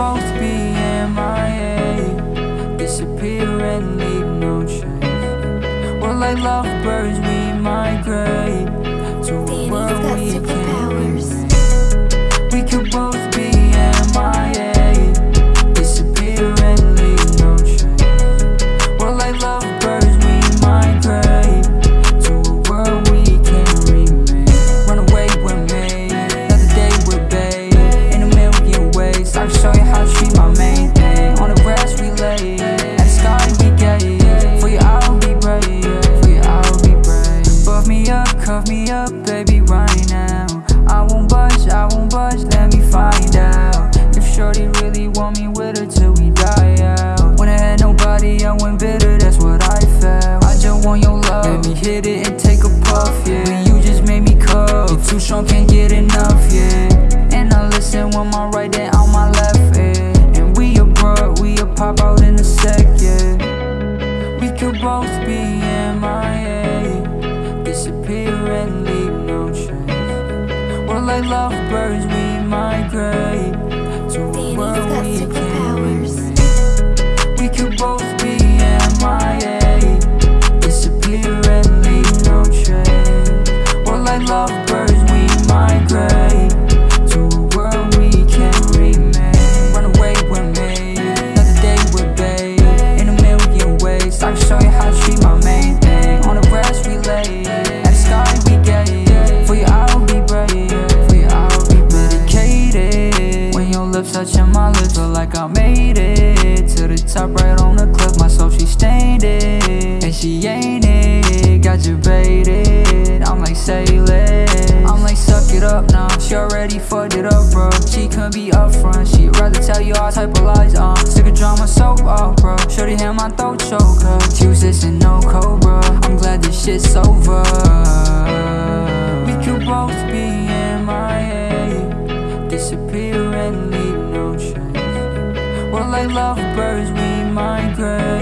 both be MIA Disappear and leave no trace. We're like lovebirds, we migrate To a world let me find out. If Shorty really want me with her till we die out. When I had nobody, I went bitter, that's what I felt. I just want your love, let me hit it and take a puff, yeah. But you just made me cuff, you too strong, can't get enough, yeah. And I listen with my right and on my left, yeah. And we a bro, we a pop out in a sec, yeah. We could both be like lovebirds, we migrate to a world we can't superpowers. We could both be MIA, disappear and leave no trace. We're like lovebirds, lips, feel like I made it to the top, right on the cliff. My soul she stained it, and she ain't it. Got you baited, I'm like sailing. I'm like suck it up now. She already fucked it up, bro. She couldn't be upfront. She'd rather tell you all type of lies. Uh, sick of drama, soap opera. Shorty hear my throat choke up. Tuesdays and no cobra. I'm glad this shit's over. We could both be MIA, disappear and leave lovebirds, we migrate